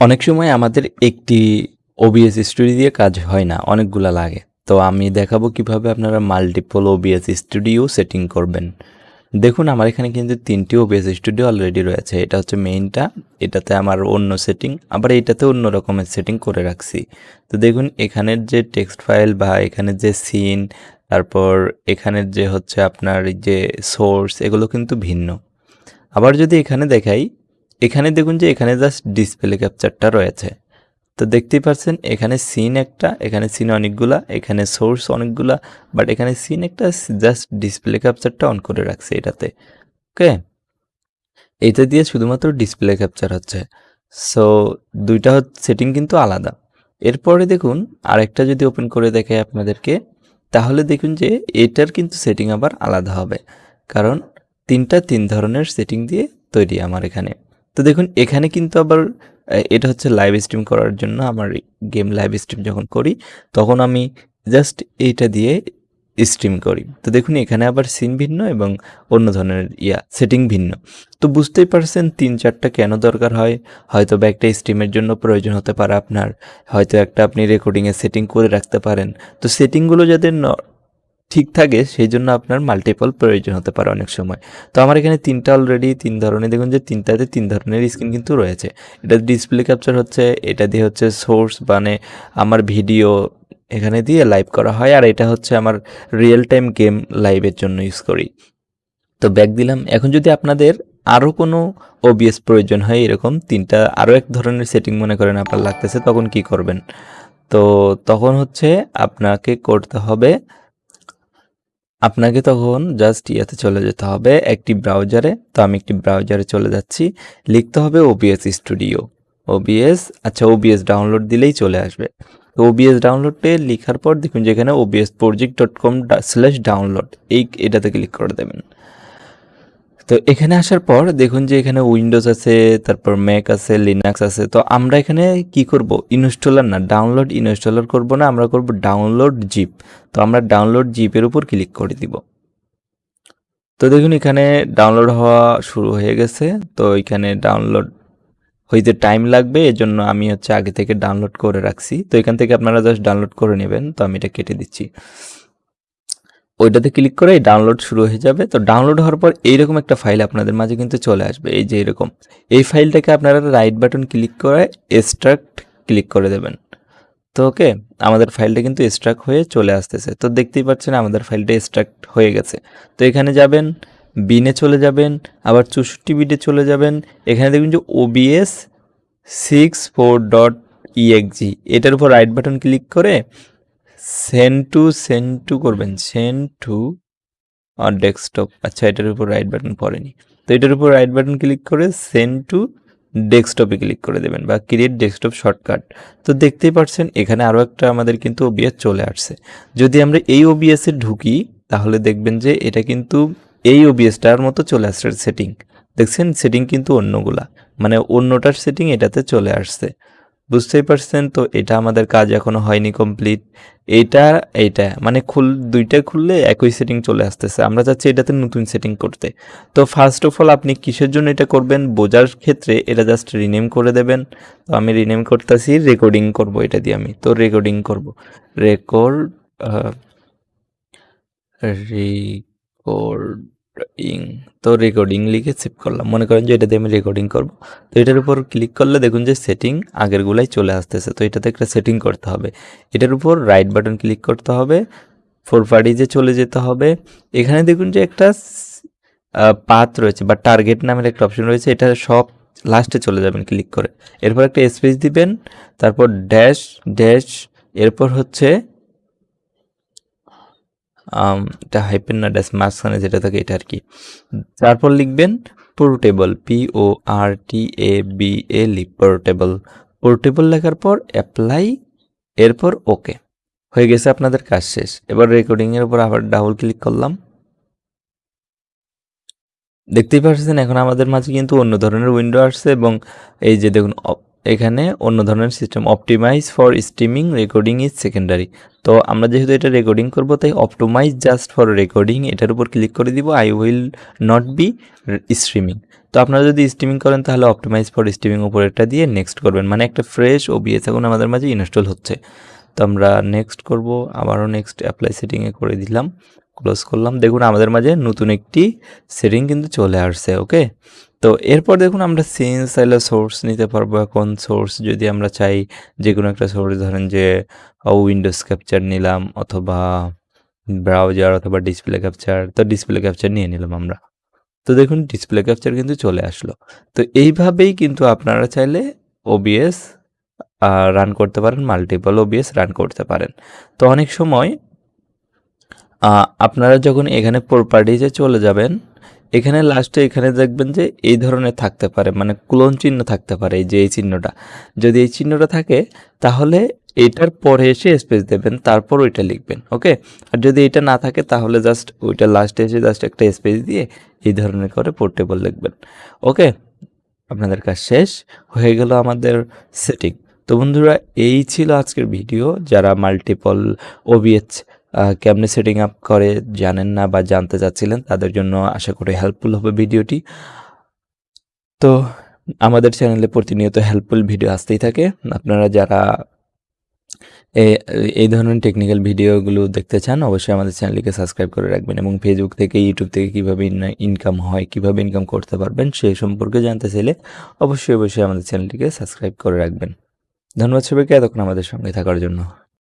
অনেক সময় আমাদের একটি ওবিএস স্টুডিও দিয়ে কাজ হয় না, অনেকগুলা লাগে। তো আমি দেখাবো কীভাবে আপনারা মাল্টিপল ওবিএস স্টুডিও সেটিং করবেন। দেখুন, আমার এখানে কিন্তু তিনটি ওবিএস স্টুডিও অলরেডি রয়েছে। এটা হচ্ছে মেইনটা এটাতে আমার অন্য সেটিং আবার এটাতে অন্য রকমের সেটিং করে রাখছি। তো দেখুন, এখানের যে টেক্সট ফাইল বা এখানের যে সিন তারপর এখানের যে হচ্ছে আপনার যে সোর্স এগুলো কিন্তু ভিন্ন। আবার যদি এখানে দেখাই এখানে দেখুন যে এখানে জাস্ট ডিসপ্লে ক্যাপচারটা রয়েছে। তো দেখতেই পাচ্ছেন এখানে সিন একটা, এখানে সিন অনেকগুলা, এখানে সোর্স অনেকগুলা বাট এখানে সিন একটা জাস্ট ডিসপ্লে ক্যাপচারটা অন করে রাখছে এটাতে। ওকে? এটা দিয়ে শুধুমাত্র ডিসপ্লে ক্যাপচার হচ্ছে। সো দুইটা সেটিং কিন্তু আলাদা। এরপরে দেখুন, আরেকটা যদি ওপেন করে দেখে আপনাদেরকে, তাহলে দেখুন যে এটার কিন্তু সেটিং আবার আলাদা হবে। কারণ তিনটা তিন ধরনের সেটিং দিয়ে তৈরি আমার এখানে। তো দেখুন, এখানে কিন্তু আবার এটা হচ্ছে লাইভ স্ট্রিম করার জন্য আমার গেম লাইভ স্ট্রিম যখন করি, তখন আমি জাস্ট এইটা দিয়ে স্ট্রিম করি। তো দেখুন, এখানে আবার সিন ভিন্ন এবং অন্য ধরনের ইয়া সেটিং ভিন্ন। তো বুঝতেই পারছেন, তিন চারটা কেন দরকার হয়? হয়তো বা একটা স্ট্রিমের জন্য প্রয়োজন হতে পারে আপনার। হয়তো একটা আপনি রেকর্ডিংয়ে সেটিং করে রাখতে পারেন। তো সেটিংগুলো যাতে ঠিক থাকে সেই জন্য আপনার মাল্টিপল প্রয়োজন হতে পারে অনেক সময়। তো আমার এখানে তিনটা অলরেডি তিন ধরনের, দেখুন যে তিনটাতে তিন ধরনের স্ক্রিন কিন্তু রয়েছে। এটা ডিসপ্লে ক্যাপচার হচ্ছে, এটা দিয়ে হচ্ছে সোর্স মানে আমার ভিডিও এখানে দিয়ে লাইভ করা হয়, আর এটা হচ্ছে আমার রিয়েল টাইম গেম লাইভের জন্য ইউজ করি। তো ব্যাক দিলাম। এখন যদি আপনাদের আরও কোনো ওবিএস প্রয়োজন হয়, এরকম তিনটা আরও এক ধরনের সেটিং মনে করেন আপনার লাগতেছে, তখন কি করবেন? তো তখন হচ্ছে আপনাকে করতে হবে আপনাকে তখন জাস্ট ইয়াতে চলে যেতে হবে, একটি ব্রাউজারে তো আমি একটি ব্রাউজারে চলে যাচ্ছি। লিখতে হবে ওবিএস স্টুডিও ওবিএস আচ্ছা ওবিএস ডাউনলোড দিলেই চলে আসবে। তো ওবিএস ডাউনলোডে লেখার পর দেখুন যেখানে ওবিএস প্রজেক্ট ডট কম ডা স্ল্যাশ ডাউনলোড এই এটাতে ক্লিক করে দেবেন। তো এখানে আসার পর দেখুন যে এখানে উইন্ডোজ আছে, তারপর ম্যাক আছে লিনাক্স আছে। তো আমরা এখানে কি করব? ইনস্টলার না ডাউনলোড ইনস্টলার করব না, আমরা করব ডাউনলোড জিপ তো আমরা ডাউনলোড জিপের উপর ক্লিক করে দিব। তো দেখুন এখানে ডাউনলোড হওয়া শুরু হয়ে গেছে। তো এখানে ডাউনলোড হইতে টাইম লাগবে, এজন্য আমি হচ্ছে আগে থেকে ডাউনলোড করে রাখছি। তো এখান থেকে আপনারা জাস্ট ডাউনলোড করে নেবেন। তো আমি এটা কেটে দিচ্ছি। ওইটাতে ক্লিক করে ডাউনলোড শুরু হয়ে যাবে। তো ডাউনলোড হওয়ার পর এইরকম একটা ফাইল আপনাদের মাঝে কিন্তু চলে আসবে। এই যে এরকম। এই ফাইলটাকে আপনারা রাইট বাটন ক্লিক করে এক্সট্রাক্ট ক্লিক করে দেবেন। তো ওকে আমাদের ফাইলটা কিন্তু এক্সট্রাক্ট হয়ে চলে আসতেছে। তো দেখতেই পাচ্ছেন আমাদের ফাইলটা এক্সট্রাক্ট হয়ে গেছে। তো এখানে যাবেন বিনে চলে যাবেন, আবার চৌষট্টি বিটে চলে যাবেন। এখানে দেখবেন যে OBS six four dot EXG এটার উপর রাইট বাটন ক্লিক করে সেন্ড টু সেন্ড টু করবেন। সেন্ড টু আর ডেস্কটপ। আচ্ছা এটার উপর রাইট বাটন পড়েনি। তো এটার উপর রাইট বাটন ক্লিক করে সেন্ড টু ডেস্কটপে ক্লিক করে দেবেন বা ক্রিয়েট ডেস্কটপ শর্টকাট তো দেখতেই পাচ্ছেন এখানে আরও একটা আমাদের কিন্তু ওবিএস চলে আসছে। যদি আমরা এই ওবিএসে ঢুকি, তাহলে দেখবেন যে এটা কিন্তু এই ওবিএসটার মতো চলে আসছে সেটিং দেখছেন? সেটিং কিন্তু অন্যগুলা। মানে অন্যটার সেটিং এটাতে চলে আসছে। বুঝতেই পারছেন? তো এটা আমাদের কাজ এখনও হয়নি কমপ্লিট এটা এইটা মানে খুল, দুইটা খুললে একই সেটিং চলে আসতেছে। আমরা চাচ্ছি এটাতে নতুন সেটিং করতে। তো ফার্স্ট অফ অল আপনি কিসের জন্য এটা করবেন? বোঝার ক্ষেত্রে এটা জাস্ট রিনেম করে দেবেন। তো আমি রিনেম করতেছি রেকর্ডিং করব এটা দিয়ে আমি। তো রেকর্ডিং করব। রেকর্ড রেকর্ড ইং তো রেকর্ডিং লিখে সেভ করলাম। মনে করেন যে এটা দিয়ে আমি রেকর্ডিং করব। তো এটার উপর ক্লিক করলে দেখুন যে সেটিং আগেরগুলাই চলে আসতেছে। তো এটাতে একটা সেটিং করতে হবে। এটার উপর রাইট বাটন ক্লিক করতে হবে। ফোর যে চলে যেতে হবে। এখানে দেখুন যে একটা পাথ রয়েছে বা টার্গেট নামের একটা অপশন রয়েছে। এটা সব লাস্টে চলে যাবেন ক্লিক করে। এরপর একটা স্পেস দিবেন। তারপর ড্যাশ ড্যাশ এরপর হচ্ছে এটা হাইপেন না ড্যাশ মাঝখানে যেটা থাকে এটা আর কি তারপর লিখবেন portable P O R T A B A L portable portable লেখার পর অ্যাপ্লাই এরপর ওকে হয়ে গেছে আপনাদের কাজ শেষ। এবার রেকর্ডিংয়ের উপর আবার ডাবল ক্লিক করলাম। দেখতেই পাচ্ছেন এখন আমাদের মাঝে কিন্তু অন্য ধরনের উইন্ডো আসছে এবং এই যে দেখুন এখানে অন্য ধরনের system optimize for streaming recording is secondary তো আমরা যেহেতু এটা রেকর্ডিং করব, তাই অপটোমাইজ জাস্ট ফর রেকর্ডিং এটার উপর ক্লিক করে দিব I will not be streaming তো আপনারা যদি স্ট্রিমিং করেন, তাহলে অপটিমাইজ ফর স্ট্রিমিং উপরেরটা দিয়ে নেক্সট করবেন। মানে একটা ফ্রেশ ও ওবিএস এখন আমাদের মাঝে ইনস্টল হচ্ছে। তো আমরা নেক্সট করব, আবারও নেক্সট অ্যাপ্লাই সেটিংয়ে করে দিলাম ক্লোজ করলাম। দেখুন, আমাদের মাঝে নতুন একটি সেটিং কিন্তু চলে আসছে ওকে তো এরপর দেখুন আমরা সিন্স চাইলে সোর্স নিতে পারব। এখন সোর্স যদি আমরা চাই যে কোনো একটা সোর্স ধরেন যে উইন্ডোজ ক্যাপচার নিলাম অথবা ব্রাউজার অথবা ডিসপ্লে ক্যাপচার তো ডিসপ্লে ক্যাপচার নিয়ে নিলাম আমরা। তো দেখুন ডিসপ্লে ক্যাপচার কিন্তু চলে আসলো। তো এইভাবেই কিন্তু আপনারা চাইলে ওবিএস রান করতে পারেন মাল্টিপল ওবিএস রান করতে পারেন। তো অনেক সময় আপনারা যখন এখানে প্রপার্টিজে চলে যাবেন এখানে লাস্টে এখানে দেখবেন যে এই ধরনের থাকতে পারে মানে ক্লোন চিহ্ন থাকতে পারে এই যে এই চিহ্নটা। যদি এই চিহ্নটা থাকে, তাহলে এটার পরে এসে স্পেস দেবেন, তারপর ওইটা লিখবেন ওকে আর যদি এটা না থাকে, তাহলে জাস্ট ওইটা লাস্টে এসে জাস্ট একটা স্পেস দিয়ে এই ধরনের করে পোর্টেবল লিখবেন ওকে আপনাদের কাজ শেষ, হয়ে গেল আমাদের সেটিং তো বন্ধুরা, এই ছিল আজকের ভিডিও যারা মাল্টিপল ওবিএচ কেমনে সেটিং আপ করে জানেন না বা জানতে চাচ্ছিলেন, তাদের জন্য আশা করি হেল্পফুল হবে ভিডিওটি। তো আমাদের চ্যানেলে প্রতিনিয়ত হেল্পফুল ভিডিও আসতেই থাকে। আপনারা যারা এই ধরনের টেকনিক্যাল ভিডিওগুলো দেখতে চান, অবশ্যই আমাদের চ্যানেলটিকে সাবস্ক্রাইব করে রাখবেন এবং ফেসবুক থেকে ইউটিউব থেকে কীভাবে ইনকাম হয়, কীভাবে ইনকাম করতে পারবেন সেই সম্পর্কে জানতে চাইলে অবশ্যই অবশ্যই আমাদের চ্যানেলটিকে সাবস্ক্রাইব করে রাখবেন। ধন্যবাদ সবাইকে, এতক্ষণ আমাদের সঙ্গে থাকার জন্য।